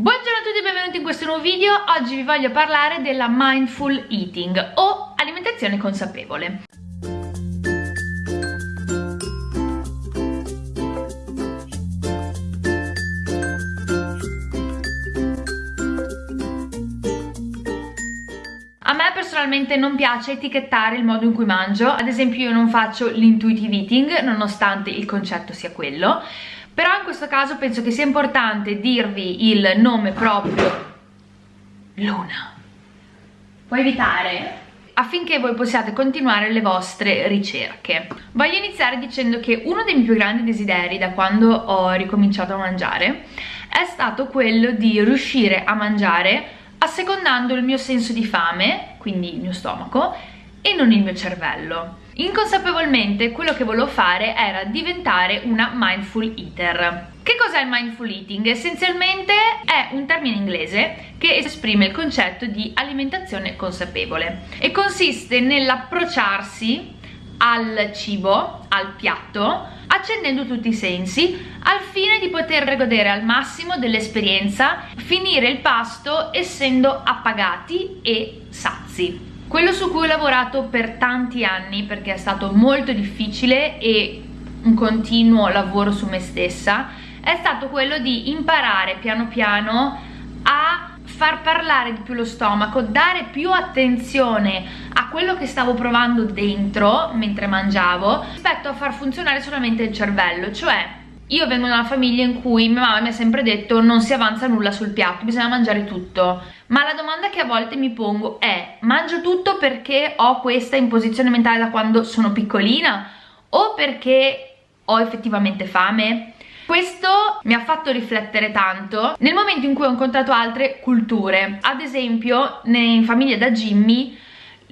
Buongiorno a tutti e benvenuti in questo nuovo video, oggi vi voglio parlare della mindful eating o alimentazione consapevole. A me personalmente non piace etichettare il modo in cui mangio, ad esempio io non faccio l'intuitive eating nonostante il concetto sia quello, però in questo caso penso che sia importante dirvi il nome proprio. Luna. Puoi evitare affinché voi possiate continuare le vostre ricerche. Voglio iniziare dicendo che uno dei miei più grandi desideri da quando ho ricominciato a mangiare è stato quello di riuscire a mangiare assecondando il mio senso di fame quindi il mio stomaco e non il mio cervello Inconsapevolmente quello che volevo fare era diventare una mindful eater. Che cos'è il mindful eating? Essenzialmente è un termine inglese che esprime il concetto di alimentazione consapevole e consiste nell'approcciarsi al cibo, al piatto, accendendo tutti i sensi al fine di poter godere al massimo dell'esperienza, finire il pasto essendo appagati e sazi. Quello su cui ho lavorato per tanti anni perché è stato molto difficile e un continuo lavoro su me stessa è stato quello di imparare piano piano a far parlare di più lo stomaco, dare più attenzione a quello che stavo provando dentro mentre mangiavo rispetto a far funzionare solamente il cervello, cioè io vengo da una famiglia in cui mia mamma mi ha sempre detto non si avanza nulla sul piatto, bisogna mangiare tutto. Ma la domanda che a volte mi pongo è mangio tutto perché ho questa imposizione mentale da quando sono piccolina o perché ho effettivamente fame? Questo mi ha fatto riflettere tanto nel momento in cui ho incontrato altre culture. Ad esempio, in famiglia da Jimmy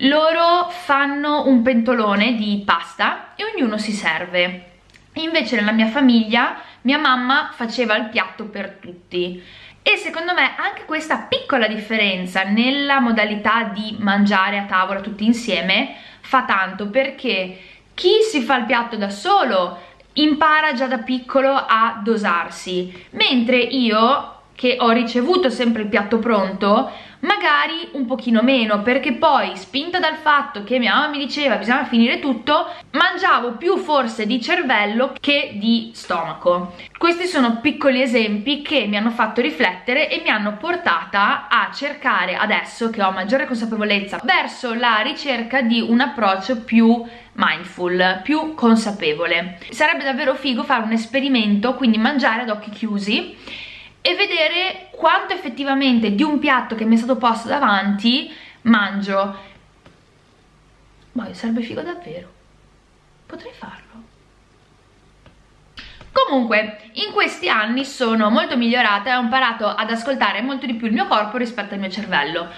loro fanno un pentolone di pasta e ognuno si serve invece nella mia famiglia mia mamma faceva il piatto per tutti. E secondo me anche questa piccola differenza nella modalità di mangiare a tavola tutti insieme fa tanto perché chi si fa il piatto da solo impara già da piccolo a dosarsi mentre io che ho ricevuto sempre il piatto pronto magari un pochino meno perché poi spinta dal fatto che mia mamma mi diceva bisogna finire tutto mangiavo più forse di cervello che di stomaco. Questi sono piccoli esempi che mi hanno fatto riflettere e mi hanno portata a cercare adesso che ho maggiore consapevolezza verso la ricerca di un approccio più mindful, più consapevole. Sarebbe davvero figo fare un esperimento quindi mangiare ad occhi chiusi e vedere quanto effettivamente di un piatto che mi è stato posto davanti mangio. Ma sarebbe figo davvero. Potrei farlo. Comunque, in questi anni sono molto migliorata e ho imparato ad ascoltare molto di più il mio corpo rispetto al mio cervello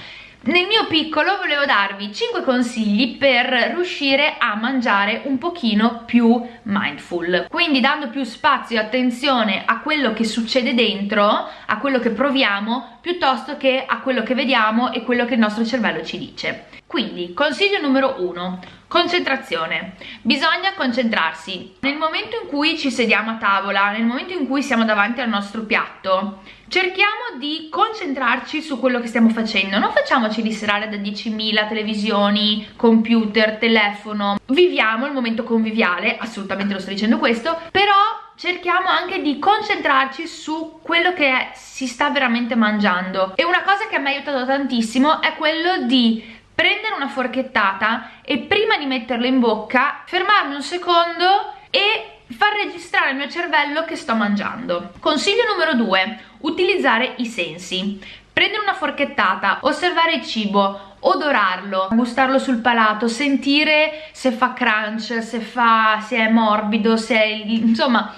nel mio piccolo volevo darvi 5 consigli per riuscire a mangiare un pochino più mindful. Quindi dando più spazio e attenzione a quello che succede dentro a quello che proviamo piuttosto che a quello che vediamo e quello che il nostro cervello ci dice. Quindi consiglio numero 1 concentrazione. Bisogna concentrarsi. Nel momento in cui ci sediamo a tavola nel momento in cui siamo davanti al nostro piatto cerchiamo di concentrarci su quello che stiamo facendo. Non facciamoci distrarre da 10.000 televisioni computer telefono. Viviamo il momento conviviale assolutamente lo sto dicendo questo però cerchiamo anche di concentrarci su quello che si sta veramente mangiando. E una cosa che mi ha aiutato tantissimo è quello di prendere una forchettata e prima di metterlo in bocca fermarmi un secondo e far registrare al mio cervello che sto mangiando. Consiglio numero 2, utilizzare i sensi. Prendere una forchettata, osservare il cibo, odorarlo, gustarlo sul palato, sentire se fa crunch, se, fa, se è morbido, se è... insomma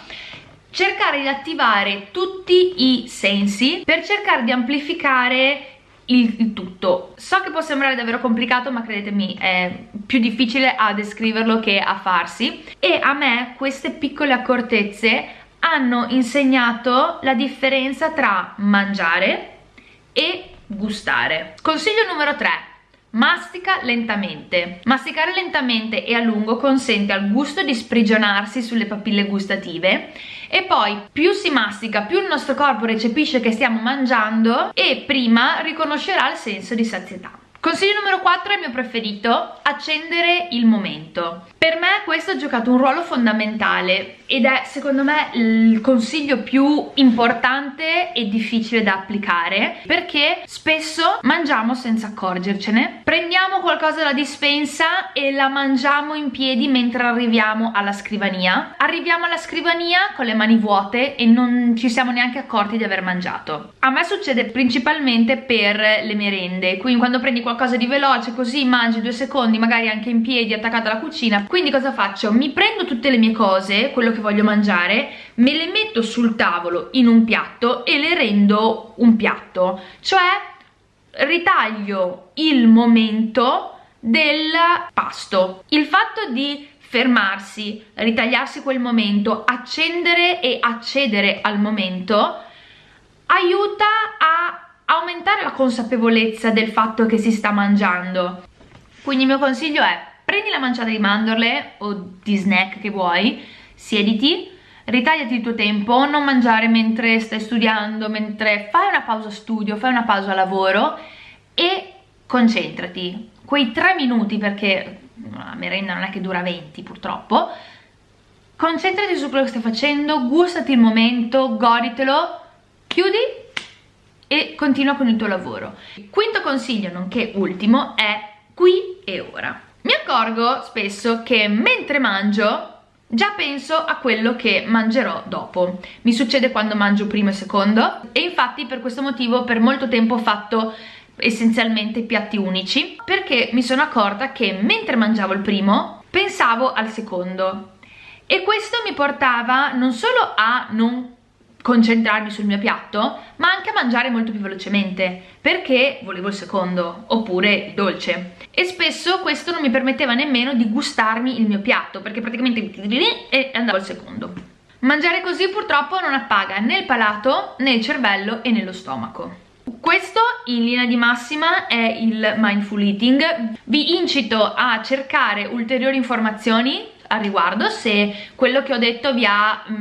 cercare di attivare tutti i sensi per cercare di amplificare il, il, tutto. So che può sembrare davvero complicato ma credetemi è più difficile a descriverlo che a farsi e a me queste piccole accortezze hanno insegnato la differenza tra mangiare e gustare. Consiglio numero 3 Mastica lentamente. Masticare lentamente e a lungo consente al gusto di sprigionarsi sulle papille gustative e poi più si mastica, più il nostro corpo recepisce che stiamo mangiando e prima riconoscerà il senso di sazietà. Consiglio numero 4 è il mio preferito, accendere il momento. Per me questo ha giocato un ruolo fondamentale ed è secondo me il consiglio più importante e difficile da applicare perché spesso mangiamo senza accorgercene, prendiamo qualcosa dalla dispensa e la mangiamo in piedi mentre arriviamo alla scrivania. Arriviamo alla scrivania con le mani vuote e non ci siamo neanche accorti di aver mangiato. A me succede principalmente per le merende, quindi quando prendi qualcosa di veloce così mangi due secondi magari anche in piedi attaccata alla cucina quindi cosa faccio? mi prendo tutte le mie cose quello che voglio mangiare me le metto sul tavolo in un piatto e le rendo un piatto. Cioè ritaglio il momento del pasto. Il fatto di fermarsi, ritagliarsi quel momento, accendere e accedere al momento aiuta a aumentare la consapevolezza del fatto che si sta mangiando. Quindi il mio consiglio è prendi la manciata di mandorle o di snack che vuoi siediti ritagliati il tuo tempo non mangiare mentre stai studiando mentre fai una pausa studio fai una pausa lavoro e concentrati quei tre minuti perché la merenda non è che dura 20 purtroppo concentrati su quello che stai facendo gustati il momento goditelo chiudi e continua con il tuo lavoro. Quinto consiglio, nonché ultimo, è qui e ora. Mi accorgo spesso che mentre mangio già penso a quello che mangerò dopo. Mi succede quando mangio primo e secondo e infatti per questo motivo per molto tempo ho fatto essenzialmente piatti unici perché mi sono accorta che mentre mangiavo il primo pensavo al secondo e questo mi portava non solo a non concentrarmi sul mio piatto ma anche a mangiare molto più velocemente perché volevo il secondo oppure il dolce. E spesso questo non mi permetteva nemmeno di gustarmi il mio piatto perché praticamente e andavo al secondo. Mangiare così purtroppo non appaga né il palato né il cervello e né lo stomaco. Questo in linea di massima è il mindful eating. Vi incito a cercare ulteriori informazioni al riguardo se quello che ho detto vi ha mh,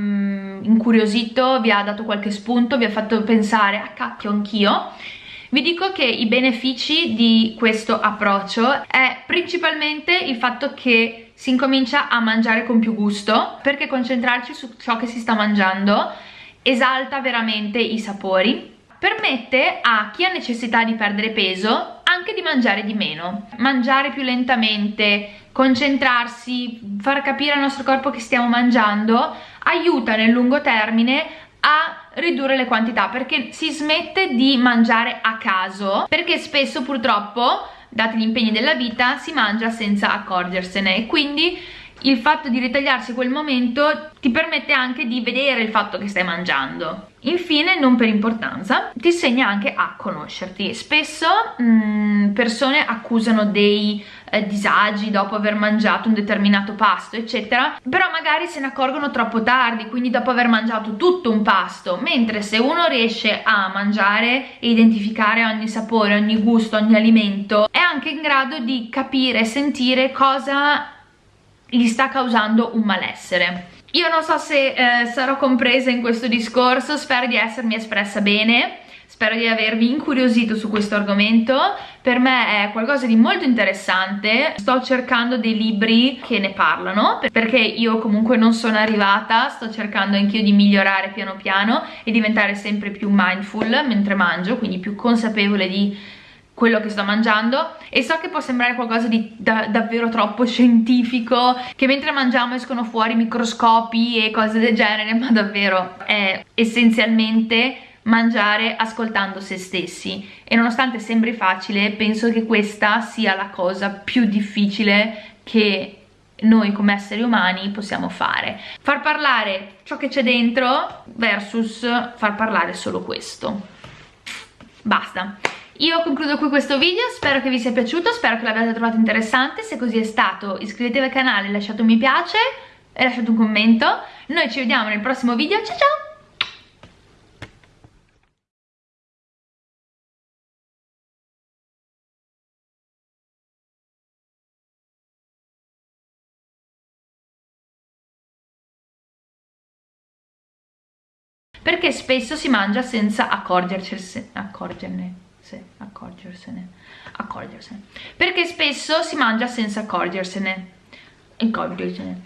incuriosito, vi ha dato qualche spunto, vi ha fatto pensare a ah, cacchio anch'io vi dico che i benefici di questo approccio è principalmente il fatto che si incomincia a mangiare con più gusto perché concentrarci su ciò che si sta mangiando esalta veramente i sapori permette a chi ha necessità di perdere peso anche di mangiare di meno. Mangiare più lentamente concentrarsi, far capire al nostro corpo che stiamo mangiando aiuta nel lungo termine a ridurre le quantità perché si smette di mangiare a caso perché spesso purtroppo dati gli impegni della vita si mangia senza accorgersene e quindi il fatto di ritagliarsi quel momento ti permette anche di vedere il fatto che stai mangiando Infine, non per importanza, ti insegna anche a conoscerti. Spesso mh, mm, persone accusano dei eh, disagi dopo aver mangiato un determinato pasto, eccetera, però magari se ne accorgono troppo tardi, quindi dopo aver mangiato tutto un pasto, mentre se uno riesce a mangiare e identificare ogni sapore, ogni gusto, ogni alimento, è anche in grado di capire sentire cosa gli sta causando un malessere. Io non so se eh, sarò compresa in questo discorso, spero di essermi espressa bene, spero di avervi incuriosito su questo argomento, per me è qualcosa di molto interessante, sto cercando dei libri che ne parlano, perché io comunque non sono arrivata, sto cercando anch'io di migliorare piano piano e diventare sempre più mindful mentre mangio, quindi più consapevole di quello che sto mangiando. E so che può sembrare qualcosa di da, davvero troppo scientifico che mentre mangiamo escono fuori microscopi e cose del genere ma davvero è essenzialmente mangiare ascoltando se stessi. E nonostante sembri facile penso che questa sia la cosa più difficile che noi come esseri umani possiamo fare. Far parlare ciò che c'è dentro versus far parlare solo questo. Basta. Io concludo qui questo video, spero che vi sia piaciuto, spero che l'abbiate trovato interessante, se così è stato iscrivetevi al canale, lasciate un mi piace e lasciate un commento. Noi ci vediamo nel prossimo video, ciao ciao! Perché spesso si mangia senza accorgersene, accorgerne, sì, accorgersene, accorgersene, perché spesso si mangia senza accorgersene, accorgersene,